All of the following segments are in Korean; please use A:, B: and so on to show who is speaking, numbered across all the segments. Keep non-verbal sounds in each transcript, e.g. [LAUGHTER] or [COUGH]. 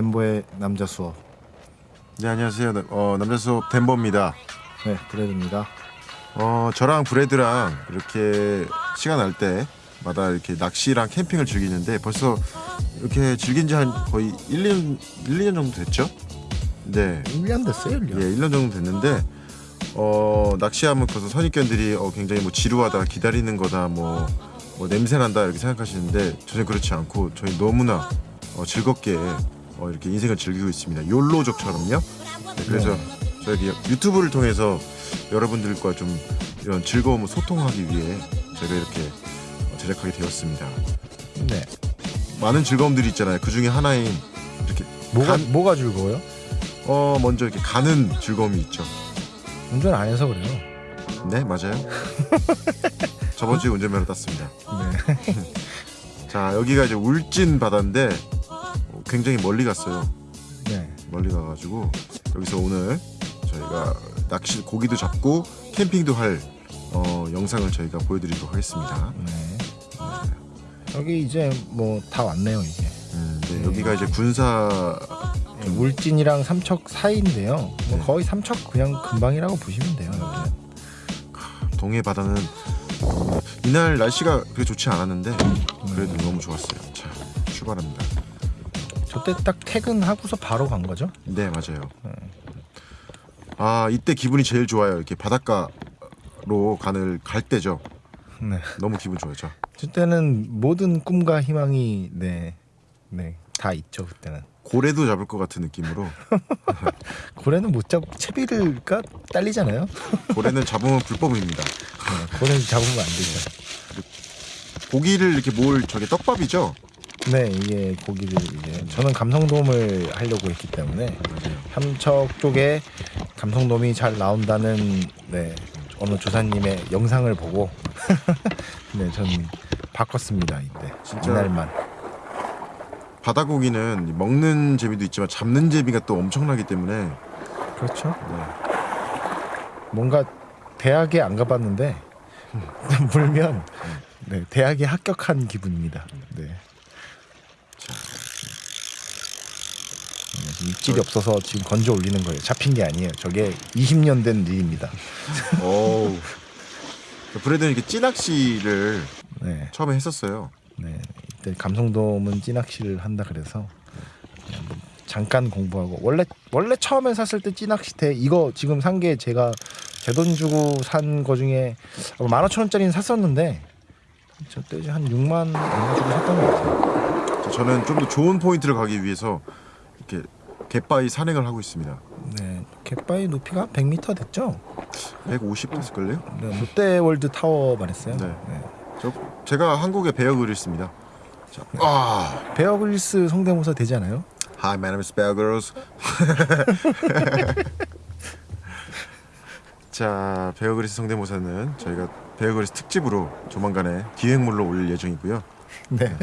A: 덴버의 남자 수업.
B: 네 안녕하세요. 나- 어, 남자 수업 덴버입니다.
A: 네, 브레드입니다.
B: 어 저랑 브래드랑 이렇게 시간 날 때마다 이렇게 낚시랑 캠핑을 즐기는데 벌써 이렇게 즐긴 지 한 거의 1, 2년 1, 2년 정도 됐죠? 네.
A: 1년 됐어요, 1년.
B: 예, 1년 정도 됐는데 어 낚시하면 벌써 선입견들이 어, 굉장히 뭐 지루하다, 기다리는 거다, 뭐, 뭐 냄새 난다 이렇게 생각하시는데 전혀 그렇지 않고 저희 너무나 어, 즐겁게 어, 이렇게 인생을 즐기고 있습니다. 욜로족처럼요. 네, 그래서 저희 유튜브를 통해서 여러분들과 좀 이런 즐거움을 소통하기 위해 저희가 이렇게 어, 제작하게 되었습니다.
A: 네.
B: 많은 즐거움들이 있잖아요. 그 중에 하나인 이렇게
A: 뭐가
B: 간-
A: 뭐가 즐거워요?
B: 어 먼저 이렇게 가는 즐거움이 있죠.
A: 운전 안 해서 그래요.
B: 네 맞아요. [LAUGHS] 저번 주에 운전면허 땄습니다.
A: 네. [LAUGHS]
B: 자 여기가 이제 울진 바다인데 어, 굉장히 멀리 갔어요.
A: 네.
B: 멀리 가가지고 여기서 오늘 저희가 낚시 고기도 잡고 캠핑도 할 어, 영상을 저희가 보여드리도록 하겠습니다.
A: 네. 여기 이제 뭐 다 왔네요, 이게.
B: 음, 네, 여기가 이제 군사
A: 네, 울진이랑 삼척 사이인데요. 뭐
B: 네.
A: 거의 삼척 그냥 금방이라고 보시면 돼요. 여기는.
B: 동해 바다는 어, 이날 날씨가 그렇게 좋지 않았는데 그래도 너무 좋았어요. 자 출발합니다.
A: 저때 딱 퇴근하고서 바로 간 거죠?
B: 네 맞아요. 아 이때 기분이 제일 좋아요. 이렇게 바닷가로 가는 갈 때죠.
A: 네.
B: 너무 기분 좋아요.
A: 그때는 모든 꿈과 희망이 네. 네. 다 있죠, 그때는.
B: 고래도 잡을 것 같은 느낌으로 [LAUGHS]
A: 고래는 못 잡, 채비를가 딸리잖아요. [LAUGHS]
B: 고래는 잡으면 불법입니다.
A: 네, 고래는 잡으면 안 되죠.
B: 고기를 이렇게 모을 저게 떡밥이죠.
A: 네, 이게 고기를 이제 저는 감성돔을 하려고 했기 때문에. 삼척 쪽에 감성돔이 잘 나온다는 네 어느 조사님의 영상을 보고 [LAUGHS] 네, 전 바꿨습니다 이때
B: 진짜
A: 이날만
B: 바다 고기는 먹는 재미도 있지만 잡는 재미가 또 엄청나기 때문에
A: 그렇죠.
B: 네.
A: 뭔가 대학에 안 가봤는데 [LAUGHS] 물면 네, 대학에 합격한 기분입니다. 네. 네, 지금 입질이 없어서 지금 건져 올리는 거예요. 잡힌 게 아니에요. 저게 20년 된 일입니다. [LAUGHS]
B: 어우. 브래드는 이렇게 찌낚시를
A: 네,
B: 처음에 했었어요.
A: 네. 이때 감성돔은 찌낚시를 한다 그래서 뭐 잠깐 공부하고 원래 원래 처음에 샀을 때 찌낚시대 이거 지금 산 게 제가 제 돈 주고 산 거 중에 만 오천 원짜리는 샀었는데 저때 한 6만 얼마 주고 샀던 것 같아요.
B: 자, 저는 좀 더 좋은 포인트를 가기 위해서 이렇게 갯바위 산행을 하고 있습니다.
A: 네, 갯바위 높이가 100m 됐죠?
B: 150 됐을걸요?
A: 네, 롯데월드 타워 만했어요.
B: 네.
A: 네.
B: 저 제가 한국의 베어 그릴스입니다. 자, 아,
A: 베어 그릴스 성대모사 되잖아요.
B: Hi, my name is Bear Grylls. [LAUGHS] 자, 베어 그릴스 성대모사는 저희가 베어 그릴스 특집으로 조만간에 기획물로 올릴 예정이고요.
A: 네.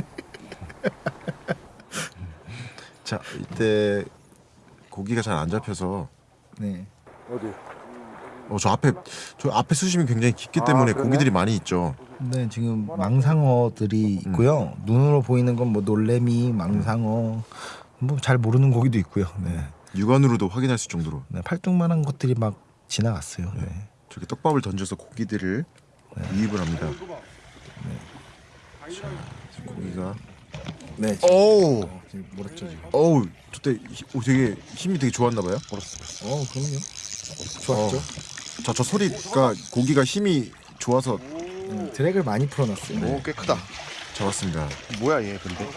B: 자, 이때 고기가 잘 안 잡혀서
A: 네.
B: 어, 저 앞에 저 앞에 수심이 굉장히 깊기 때문에 고기들이 많이 있죠.
A: 네, 지금 망상어들이 있고요. 눈으로 보이는 건 뭐 놀래미, 망상어, 뭐 잘 모르는 고기도 있고요. 네.
B: 육안으로도 확인할 수 있을 정도로
A: 네, 팔뚝만한 것들이 막 지나갔어요. 네.
B: 저렇게 떡밥을 던져서 고기들을 유입을 합니다. 자, 고기가
A: 네.
B: 오우
A: 지금 몰았죠 지금.
B: 어우 히- 오, 되게 힘이 되게 좋았나 봐요.
A: 어, 그럼요. 좋았죠.
B: 자저 소리가 고기가 힘이 좋아서
A: 음, 드랙을 많이 풀어놨어요.
B: 네.
C: 오, 꽤 크다.
B: 잡았습니다.
C: 뭐야 얘 근데?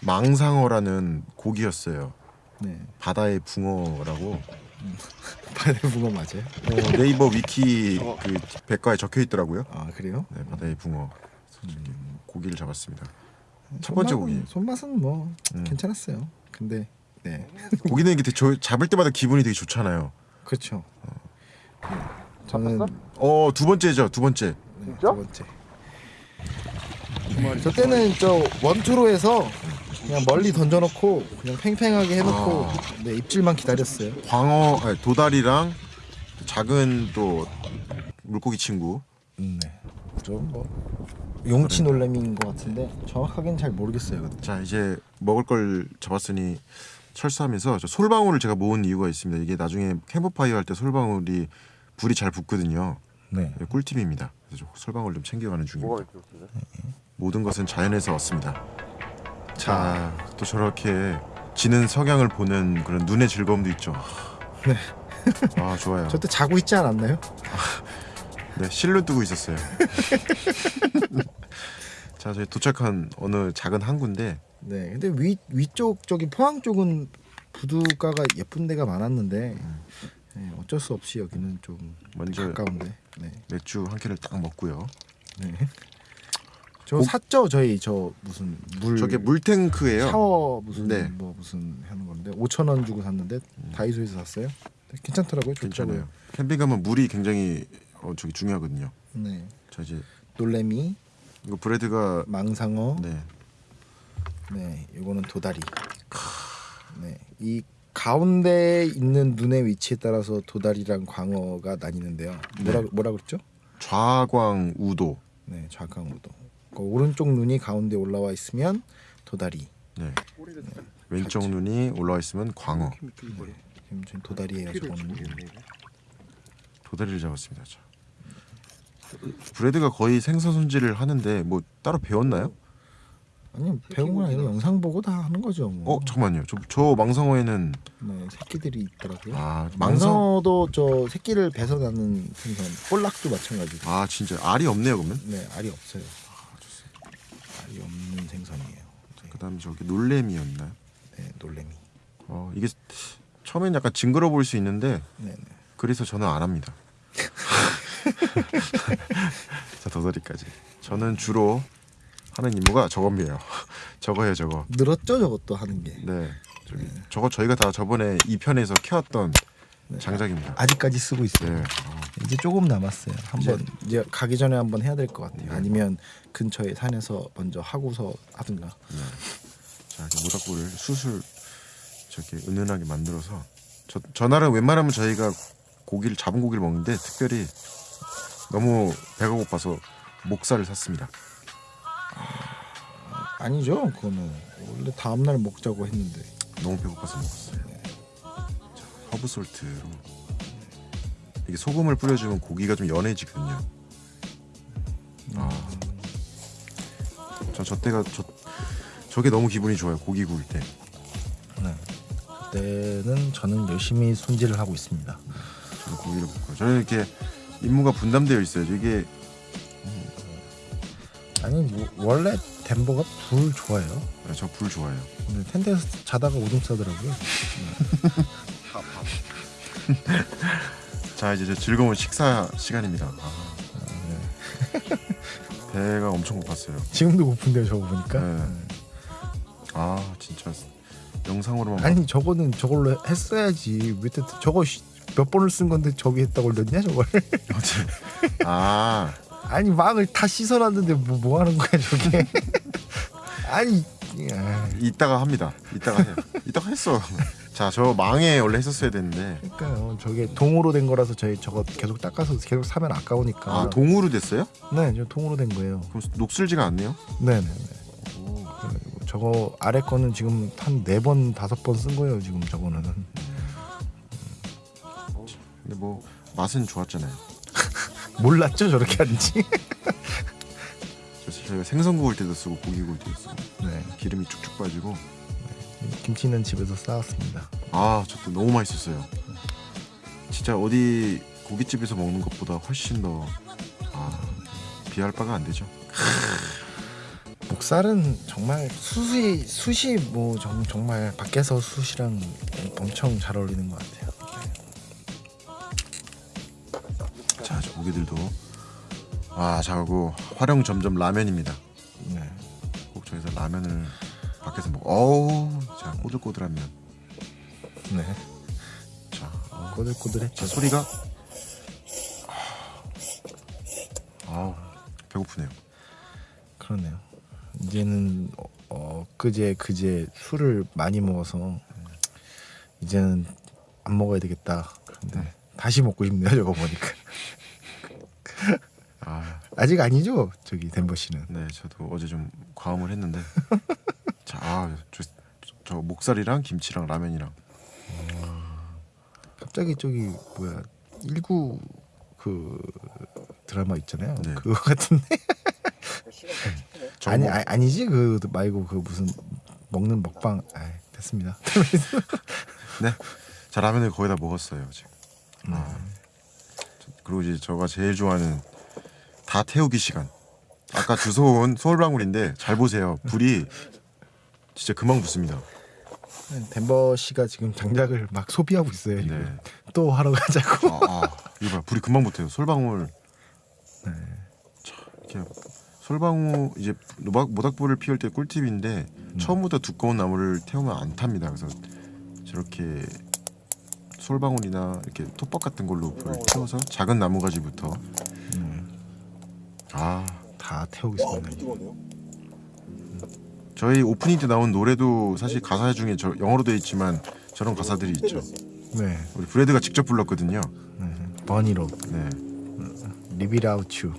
B: 망상어라는 고기였어요.
A: 네.
B: 바다의 붕어라고 [LAUGHS]
A: 바다 붕어 맞아요?
B: 어, 네이버 위키 그 백과에 적혀 있더라고요.
A: 아 그래요?
B: 네, 바다의 붕어. 이렇게 고기를 잡았습니다. 첫 번째
A: 손맛은-
B: 고기.
A: 손맛은 뭐
B: 음.
A: 괜찮았어요. 근데 네, [LAUGHS]
B: 고기는 이게 되게 조- 잡을 때마다 기분이 되게 좋잖아요.
A: 그렇죠. 네. 저는
B: 어두 번째죠, 두 번째.
A: 네, 두 번째. 저 때는 저 원투로 해서 그냥 멀리 던져놓고 그냥 팽팽하게 해놓고
B: 아.
A: 네, 입질만 기다렸어요.
B: 광어, 아니, 도다리랑 작은 또 물고기 친구.
A: 음, 네. 좀뭐 용치 놀래미인 것 같은데 정확하게는 잘 모르겠어요.
B: 자 이제 먹을 걸 잡았으니 철수하면서 저 솔방울을 제가 모은 이유가 있습니다. 이게 나중에 캠프파이어 할 때 솔방울이 불이 잘 붙거든요.
A: 네.
B: 이게 꿀팁입니다. 그래서 저 솔방울 좀 챙겨가는 중입니다. 모든 것은 자연에서 얻습니다. 자, 또 저렇게 지는 석양을 보는 그런 눈의 즐거움도 있죠.
A: 네.
B: 아 좋아요.
A: 저 때 자고 있지 않았나요? [LAUGHS]
B: 네, 실로 뜨고 있었어요. [LAUGHS] 자, 저희 도착한 어느 작은 항구인데
A: 네. 근데 위 위쪽 저기 포항 쪽은 부두가가 예쁜 데가 많았는데 네, 어쩔 수 없이 여기는 좀
B: 먼저
A: 가까운데. 네.
B: 맥주 한 캔을 딱 먹고요.
A: 네. 저 샀죠 저희 저 무슨 물
B: 저게 물탱크예요.
A: 샤워 무슨
B: 네.
A: 뭐 무슨 하는 건데 5천 원 주고 샀는데 다이소에서 샀어요. 네, 괜찮더라고요. 좋더라고요.
B: 캠핑 가면 물이 굉장히 어, 저기 중요하거든요.
A: 네.
B: 자 이제
A: 놀래미,
B: 이거 브레드가
A: 망상어,
B: 네
A: 네, 요거는 도다리. 네, 이 가운데 있는 눈의 위치에 따라서 도다리랑 광어가 나뉘는데요. 뭐라
B: 네.
A: 뭐라 그랬죠?
B: 좌광 우도.
A: 네, 좌강우도. 그 오른쪽 눈이 가운데 올라와 있으면 도다리.
B: 네. 왼쪽 눈이 올라와 있으면 광어.
A: 지금 전 도다리예요. 저거는.
B: 도다리를 잡았습니다. 자. 브레드가 거의 생선 손질을 하는데 뭐 따로 배웠나요?
A: 아니 배운 건 아니고 영상 보고 다 하는 거죠. 뭐.
B: 어 잠깐만요. 저, 저 망상어에는
A: 네, 새끼들이 있더라고요.
B: 아 망상
A: 망상어도 저 새끼를 배서 나는 생선, 볼락도 마찬가지고.
B: 아 진짜 알이 없네요 그러면.
A: 네, 알이 없어요. 알이 없는 생선이에요. 네,
B: 그다음 저기 놀래미였나요?
A: 네 놀래미.
B: 어 이게 처음엔 약간 징그러 보일 수 있는데
A: 네, 네.
B: 그래서 저는 안 합니다. [LAUGHS] [LAUGHS] 자 도다리까지. 저는 주로 하는 임무가 저겁니다. [LAUGHS] 저거예요 저거.
A: 늘었죠, 저것도 하는 게.
B: 네. 저기 저거 저희가 다 저번에 2편에서 켜왔던
A: 네.
B: 장작입니다.
A: 아직까지 쓰고 있어요.
B: 네. 어,
A: 이제 조금 남았어요. 한번 이제 가기 전에 한번 해야 될 것 같아요. 아니면 근처에 산에서 먼저 하고서 하든가.
B: 네. 자 이렇게 모닥불을 수술 저렇게 은은하게 만들어서 저 전날은 웬만하면 저희가 고기를 잡은 고기를 먹는데 특별히 너무 배가 고파서 목살을 샀습니다.
A: 아니죠, 그거는 원래 다음 날 먹자고 했는데.
B: 너무 배고파서 먹었어요. 자, 허브 salt로 이게 소금을 뿌려주면 고기가 좀 연해지거든요. 아, 저저 때가 저 저게 너무 기분이 좋아요. 고기 구울 때.
A: 네. 그때는 저는 열심히 손질을 하고 있습니다.
B: 저는 고기를 볶아요. 저는 이렇게 임무가 분담되어 있어요. 이게
A: 아니 뭐, 원래 덴버가 불 좋아해요.
B: 저 불 좋아해요.
A: 근데 텐트에서 자다가 오줌 싸더라고요. [LAUGHS]
B: 자 이제 저 즐거운 식사 시간입니다. 아, 네. 배가 엄청 고팠어요.
A: 지금도 고픈데요, 저거 보니까.
B: 네. 아 진짜 영상으로만 봐-
A: 아니 저거는 저걸로 했어야지. 왜 때- 저거 씨- 몇 번을 쓴 건데 저기 했다고 올렸냐 저걸?
B: 아 [LAUGHS]
A: 아니 망을 다 씻어놨는데 뭐, 뭐 하는 거야 저게? [LAUGHS] 아니 아,
B: 이따가 합니다. 이따가 해요. 이따가 했어. 자 저 망에 원래 했었어야 됐는데
A: 그러니까요. 저게 동으로 된 거라서 저희 저거 계속 닦아서 계속 사면 아까우니까.
B: 아 동으로 됐어요?
A: 네, 저 동으로 된 거예요.
B: 그럼 녹슬지가 않네요.
A: 네, 네, 네. 그래가지고 저거 아래 거는 지금 한 네 번 다섯 번 쓴 거예요. 지금 저거는.
B: 근데 뭐 맛은 좋았잖아요. [LAUGHS]
A: 몰랐죠 저렇게 하는지.
B: 그래서 저희가 생선 구울 때도 쓰고 고기 구울 때도 쓰고
A: 네.
B: 기름이 쭉쭉 빠지고
A: 김치는 집에서 싸왔습니다.
B: 아 저도 너무 맛있었어요. 진짜 어디 고깃집에서 먹는 것보다 훨씬 더 아, 비할 바가 안 되죠.
A: 목살은 정말 숯이 숯이 뭐 정, 정말 밖에서 숯이랑 엄청 잘 어울리는 것 같아요.
B: 고기들도 아, 자고 활용 점점 라면입니다.
A: 네.
B: 꼭 저기서 라면을 밖에서 먹. 어우, 자 꼬들꼬들한 면.
A: 네.
B: 자, 어,
A: 꼬들꼬들했죠.
B: 자 소리가 아우 배고프네요.
A: 그러네요. 이제는 어, 어 그제 그제 술을 많이 먹어서 이제는 안 먹어야 되겠다. 근데 다시 먹고 싶네요. 저거 보니까.
B: 아
A: 아직 아니죠 저기 덴버 씨는.
B: 네, 저도 어제 좀 과음을 했는데 [LAUGHS] 자, 아, 저, 저 목살이랑 김치랑 라면이랑
A: 갑자기 저기 뭐야 19 그 드라마 있잖아요.
B: 네.
A: 그거 같은데 [LAUGHS] 아니
B: 정보-
A: 아니 아 니지 그 말고 그 무슨 먹는 먹방 아 됐습니다. [LAUGHS]
B: 네. 자 라면을 거의 다 먹었어요 지금. 아. 저- 그리고 이제 제가 제일 좋아하는 다 태우기 시간. 아까 주워온 서울방울인데 잘 보세요. 불이 진짜 금방 붙습니다.
A: 덴버 씨가 지금 장작을 막 소비하고 있어요.
B: 네.
A: 또 하러 가자고.
B: 아, 아 이거 봐 불이 금방 붙어요. 솔방울.
A: 네.
B: 자, 이렇게 솔방울 이제 모닥, 모닥불을 피울 때 꿀팁인데 처음부터 두꺼운 나무를 태우면 안 탑니다. 그래서 저렇게 솔방울이나 이렇게 톱밥 같은 걸로 불을 태워서 작은 나무 가지부터 아
A: 다 태우겠습니다.
B: 저희 오프닝 때 나온 노래도 사실 가사 중에 저 영어로 되어 있지만 저런 가사들이 있죠.
A: 네.
B: 우리 브래드가 직접 불렀거든요.
A: 네. 버니로
B: 네.
A: Live it out you.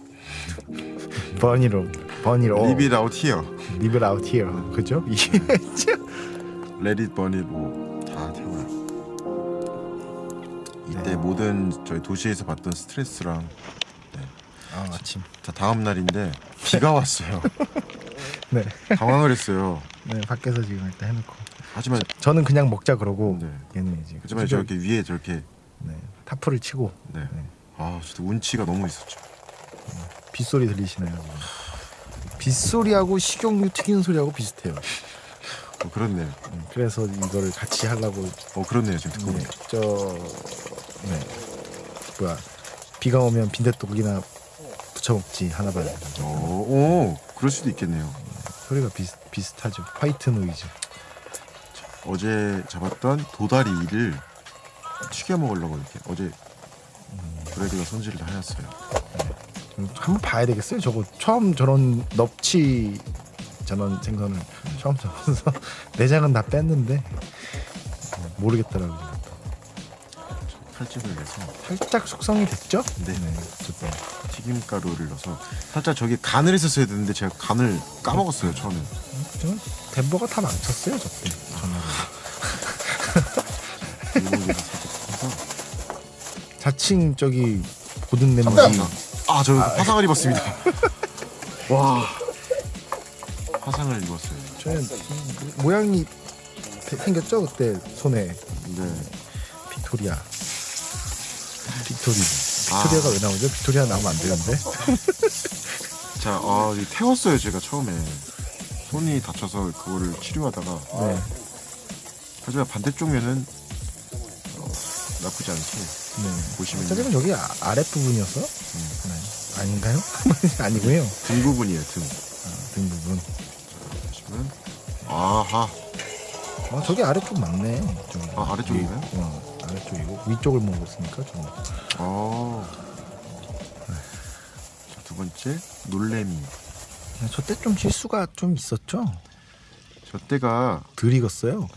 A: 버니로 버니로
B: Leave it out here.
A: Live it out here. 그죠? [LAUGHS] 이게
B: Let it burn it 뭐다 태워요. 이때
A: 네.
B: 모든 저희 도시에서 받던 스트레스랑
A: 아, 아침.
B: 자 다음 날인데 비가 왔어요. [LAUGHS]
A: 네.
B: 당황을 했어요.
A: 네, 밖에서 지금 일단 해놓고.
B: 하지만
A: 저 는 그냥 먹자 그러고
B: 네.
A: 얘는 이제
B: 하지만 저렇게 위에 저렇게
A: 네, 타프를 치고
B: 네.
A: 네.
B: 아 진짜 운치가 너무 있었죠.
A: 빗소리 들리시나요? 빗소리하고 식용유 튀기는 소리하고 비슷해요.
B: 어, 그렇네요.
A: 음, 그래서 이거를 같이 하려고
B: 어 그렇네요 지금 듣고
A: 네. 저 네. 뭐야 비가 오면 빈대떡이나 부쳐 먹지 하나 봐요.
B: 오, 오 그럴 수도 있겠네요.
A: 소리가 비슷 비슷하죠. white noise.
B: 어제 잡았던 도다리를 튀겨 먹으려고 이렇게 어제 브래드가 손질을 하였어요.
A: 음, 한번 봐야 되겠어요. 저거 처음 저런 넙치 저런 생선을 처음 잡아서 [LAUGHS] 내장은 다 뺐는데 어, 모르겠더라고요.
B: 칼집을 내서
A: 살짝 숙성이 됐죠?
B: 네.
A: 어쨌든
B: 튀김가루를 넣어서 살짝 저기 간을 했었어야 되는데 제가 간을 까먹었어요 처음에.
A: 저는 덴버가 다 망쳤어요 저때 [LAUGHS]
B: 살짝 해서
A: 자칭 저기 고든 냄비
B: 아저 화상을 입었습니다. [LAUGHS] 와 화상을 입었어요.
A: 저는 이 모양이 되- 생겼죠 그때 손에
B: 네.
A: 빅토리아 빅토리 빅토리아가 왜 나오죠? 빅토리아 나오면 안 되는데 [LAUGHS]
B: 자, 아, 태웠어요 제가 처음에 손이 다쳐서 그거를 치료하다가
A: 네.
B: 하지만 반대쪽 면은 어, 나쁘지 않게
A: 네.
B: 보시면
A: 짜장은 여기 아, 아랫 부분이었어? 네. 아닌가요? [LAUGHS] 아니고요
B: 등 부분이에요 등.
A: 아, 등 부분
B: 보시면 아하
A: 아 저기 아래쪽 맞네 저기.
B: 아, 아래쪽인가요?
A: 위- 어, 아래쪽이고 위쪽을 먹었으니까 저는
B: 아. 자, 두 번째 놀래미.
A: 저때 좀 실수가 좀 있었죠?
B: 저 때가
A: 덜 익었어요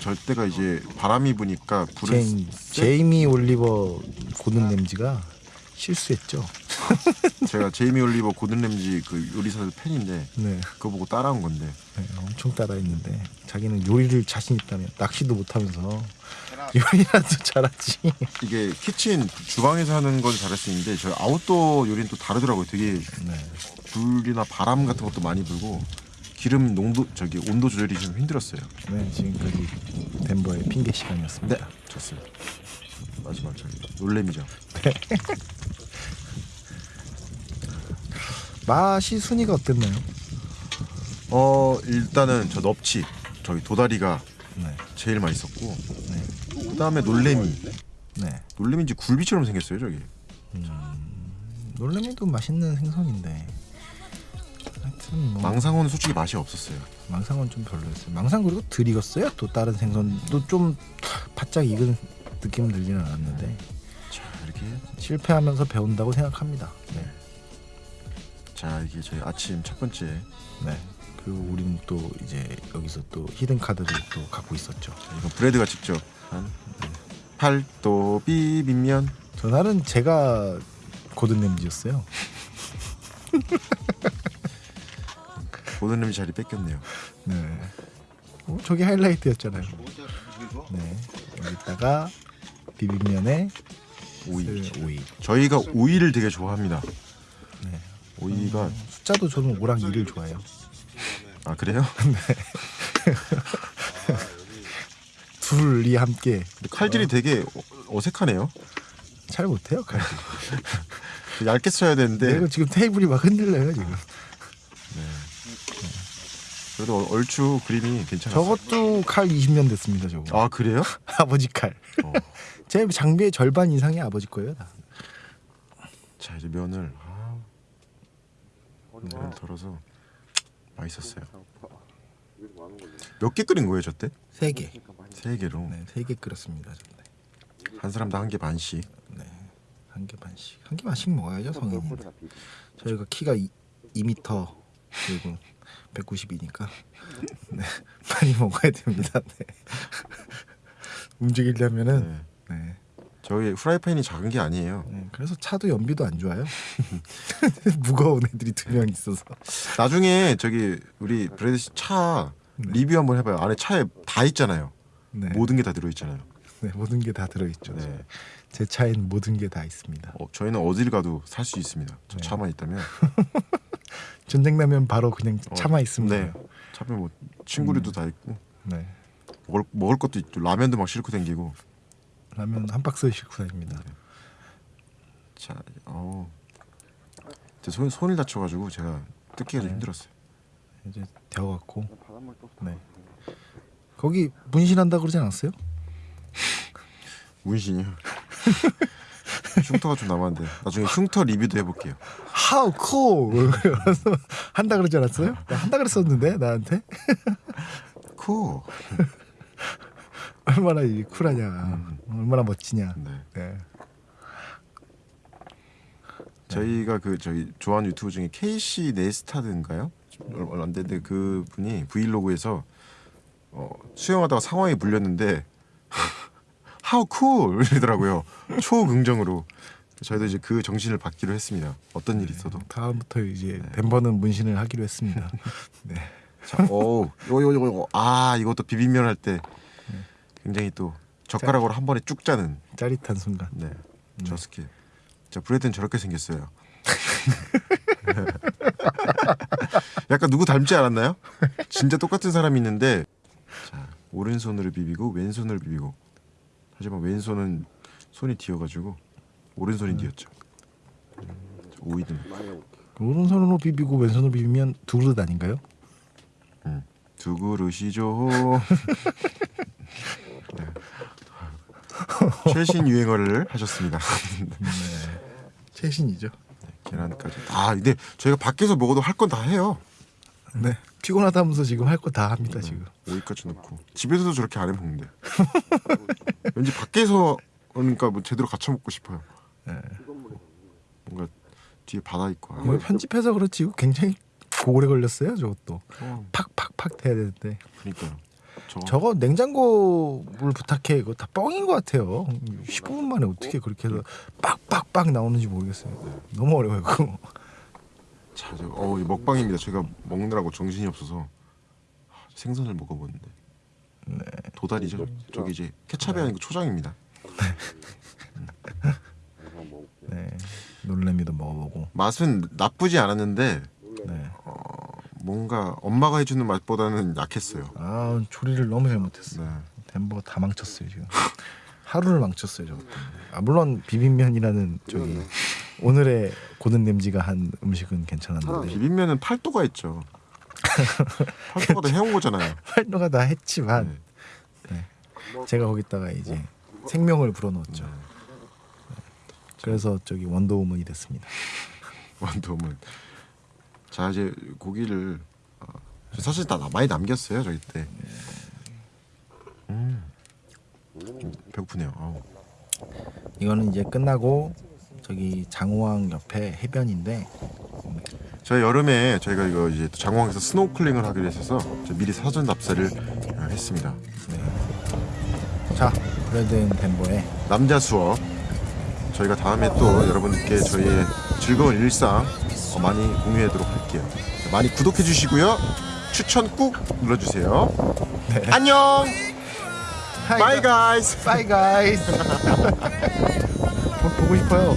B: 저 때가 이제 바람이 부니까 불을 세-
A: 제이미 올리버 고든 램지가 실수했죠 [LAUGHS]
B: 제가 제이미 올리버 고든 램지 그 요리사 팬인데
A: 네.
B: 그거 보고 따라한 건데
A: 네, 엄청 따라했는데 자기는 요리를 자신 있다며 낚시도 못하면서 요리라도 잘하지.
B: 이게 키친 주방에서 하는 건 잘할 수 있는데 저 아웃도어 요리는 또 다르더라고요. 되게
A: 네.
B: 불이나 바람 같은 것도 많이 불고 기름 농도 저기 온도 조절이 좀 힘들었어요.
A: 네, 지금까지 덴버의 핑계 시간이었습니다.
B: 네, 좋습니다. 마지막 저기 놀래미죠. [LAUGHS]
A: 맛이 순위가 어땠나요?
B: 어 일단은 저 넙치 저기 도다리가
A: 네,
B: 제일 맛있었고
A: 네,
B: 그다음에 놀래미
A: 네.
B: 놀래미인지 굴비처럼 생겼어요 저기.
A: 놀래미도 맛있는 생선인데 하여튼 뭐
B: 망상어는 솔직히 맛이 없었어요.
A: 망상은 좀 별로였어요. 망상 그리고 덜 익었어요. 또 다른 생선도 좀 바짝 익은 느낌 들지는 않았는데
B: 자 이렇게
A: 실패하면서 배운다고 생각합니다. 네,
B: 자 이게 저희 아침 첫 번째
A: 네. 그리고 우리는 또 이제 여기서 또 히든 카드를 또 갖고 있었죠.
B: 자, 이건 브레드가 직접 한 팔도 비빔면
A: 전날은 제가 고든 램지였어요.
B: 보는 놈이 자리 뺏겼네요.
A: 네. 어, 저게 하이라이트였잖아요. 네. 여기다가 비빔면에
B: 오이.
A: 그 오이.
B: 저희가 오이를 되게 좋아합니다.
A: 네.
B: 오이가
A: 숫자도 저는 5랑 2를 좋아해요.
B: 아 그래요? [LAUGHS]
A: 둘이 함께
B: 칼질이 되게 어- 어색하네요.
A: 잘 못해요. 칼질. [LAUGHS]
B: 얇게 써야 되는데
A: 이거 지금 테이블이 막 흔들려요 지금.
B: 그래도 얼- 얼추 그림이 괜찮았어요.
A: 저것도 칼 20년 됐습니다 저거.
B: 아 그래요? [LAUGHS]
A: 아버지 칼.
B: 어.
A: 제 장비의 절반 이상이 아버지 거예요. 다.
B: 자 이제 면을 아, 면을 덜어서 맛있었어요. 몇 개 끓인 거예요, 저때?
A: 세 개.
B: 세 개로
A: 네, 세 개 끓였습니다. 저때.
B: 한 사람당 한 개 반씩.
A: 네. 한 개 반씩. 한 개 반씩 먹어야죠 성인이. 저희가 키가 2, 2m 그리고 190이니까 [LAUGHS] 네. [LAUGHS] 많이 먹어야 됩니다. 네. [LAUGHS] 움직이려면은
B: 네.
A: 네.
B: 저희 후라이팬이 작은 게 아니에요.
A: 네. 그래서 차도 연비도 안 좋아요. [LAUGHS] 무거운 애들이 두 명 있어서.
B: 나중에 저기 우리 브레드 씨차
A: 네.
B: 리뷰 한번 해봐요. 안에 차에 다 있잖아요.
A: 네.
B: 모든 게 다 들어있잖아요.
A: 네, 모든 게 다 들어 있죠.
B: 네.
A: 제 차엔 모든 게 다 있습니다.
B: 어, 저희는 어딜 가도 살 수 있습니다. 저
A: 네.
B: 차만 있다면. [LAUGHS]
A: 전쟁 나면 바로 그냥
B: 어,
A: 차만 있으면
B: 네. 차에 뭐 친구류도 다 있고
A: 네.
B: 먹을 먹을 것도 있고 라면도 막 싣고 댕기고.
A: 라면 한 박스 싣고 다닙니다.
B: 자, 어. 제 손, 손을 다쳐가지고 제가 뜯기가 좀
A: 네.
B: 힘들었어요.
A: 이제 되어갖고. 네. 거기 문신한다 그러지 않았어요? [LAUGHS]
B: 문신이요. [LAUGHS] 흉터가 좀 남았는데 나중에 흉터 리뷰도 해볼게요.
A: How cool! 그래서 한다 그러지 않았어요? 나 한다 그랬었는데 나한테
B: 코. [LAUGHS]
A: 얼마나 이 쿨하냐, 얼마나 멋지냐.
B: 네.
A: 네.
B: 저희가 그 저희 좋아하는 유튜브 중에 KC 네스타드인가요? 얼마 안 됐는데 그 분이 브이로그에서 어, 수영하다가 상황에 물렸는데 [LAUGHS] How cool 이러더라고요. 초긍정으로. 저희도 이제 그 정신을 받기로 했습니다. 어떤 일이 있어도.
A: 다음부터 이제 덴버는 문신을 하기로 했습니다. [LAUGHS] 네.
B: 자, 오, 요거 요거 요거 아 이것도 비빔면 할 때 굉장히 또 젓가락으로 한 번에 쭉 짜는
A: 짜릿한 순간.
B: 네, 저 스킬. 자 브레드는 저렇게 생겼어요. [LAUGHS] 약간 누구 닮지 않았나요? 진짜 똑같은 사람이 있는데 자 오른손으로 비비고 왼손으로 비비고 하지만 왼손은 손이 뒤어가지고 오른손이 뒤었죠. 자, 오이든
A: 오른손으로 비비고 왼손으로 비비면 두 그릇 아닌가요?
B: 두 그릇이죠. [LAUGHS] 네. [LAUGHS] 최신 유행어를 하셨습니다.
A: 최신이죠.
B: 계란까지. 아 근데 저희가 밖에서 먹어도 할 건 다 해요.
A: 네. 피곤하다면서 지금 할 거 다 합니다 지금.
B: 오이까지 넣고 집에서도 저렇게 안 해 먹는데. [LAUGHS] 왠지 밖에서 그러니까 뭐 제대로 갖춰 먹고 싶어요.
A: 네.
B: 뭔가 뒤에 바다 있고. 아,
A: 이거 편집해서 그렇지 굉장히 오래 걸렸어요 저것도.
B: 어,
A: 팍팍팍 해야 되는데
B: 그러니까요. 저거
A: 저거 냉장고 물 부탁해 이거 다 뻥인 것 같아요. 15분 만에 어떻게 그렇게 해서 빡빡빡 나오는지 모르겠어요. 너무 어려워요 그거.
B: 자, 저, 어, 이 먹방입니다. 제가 먹느라고 정신이 없어서 생선을 먹어보는데
A: 네.
B: 도다리죠. 저기 이제 케찹이 아니고 초장입니다.
A: 네. 놀래미도 먹어보고.
B: 맛은 나쁘지 않았는데
A: 네.
B: 뭔가 엄마가 해주는 맛보다는 약했어요.
A: 아 조리를 너무 잘못했어.
B: 네.
A: 요 덴버가 다 망쳤어요 지금. 하루를 망쳤어요 때문에. 아 물론 비빔면이라는 저기 오늘의 고든 램지가 한 음식은 괜찮았는데
B: 비빔면은 팔도가 있죠. [LAUGHS] 팔도가 다 해온 거잖아요.
A: 활동가 다 했지만
B: 네.
A: 네. 제가 거기다가 이제 생명을 불어넣었죠. 네. 그래서 저기 원더우먼이 됐습니다.
B: 완도면. 자 이제 고기를 어, 사실 다 많이 남겼어요 저희 때. 음. 좀 배고프네요. 아우.
A: 이거는 이제 끝나고 저기 장호항 옆에 해변인데
B: 저희 여름에 저희가 이거 이제 또 장황에서 스노클링을 하기로 했어서 저 미리 사전 답사를 어, 했습니다.
A: 자 브레든 덴버에
B: 남자 수업 저희가 다음에 또 여러분께 저희의 즐거운 일상 어, 많이 공유하도록 할게요. 많이 구독해 주시고요. 추천 꾹 눌러주세요. 안녕.
A: Hi,
B: Bye guys.
A: Bye guys. [LAUGHS] 보고 싶어요.